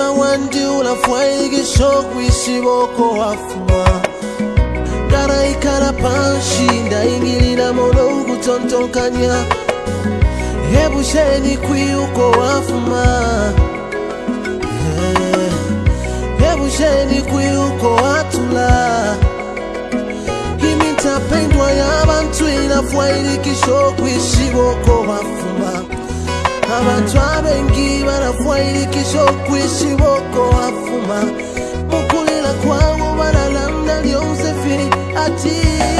mtima wandi ulafwa igishokwisi boko wafuma. Ndaraikala panshi ndaingilila mono ukutontonkanya. Hebusheni kwi uko wafuma. Yeah. hebusheni kwi uko watula. Imintapendwa yabantu ilafwa ilikishokwisi boko wafuma. abantu abengi barafa ilikisho kuishi boko wafuma. Mukulila kwangu balalamna lyonsefi ati.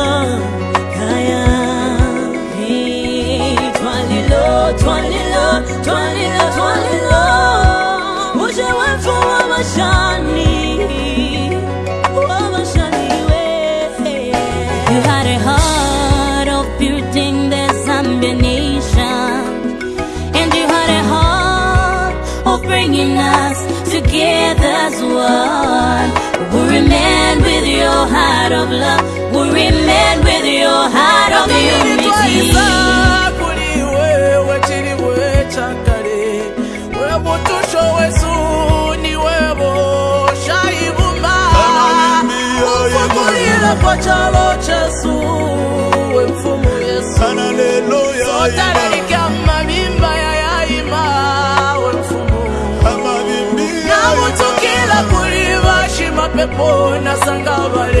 you had a heart of building the Zambian nation and you had a heart of bringing us together as one. We remain with your heart of love. We remain with your heart of unity. kuli wewe chili wechakale webutusho wesu ni webo shaibumba ufukulile kwa chalo chesu we mfumu yesu Hallelujah. sotaralika mabimba ya yaima we mfumu Amabimbi namutukila shima pepo nasanga balelila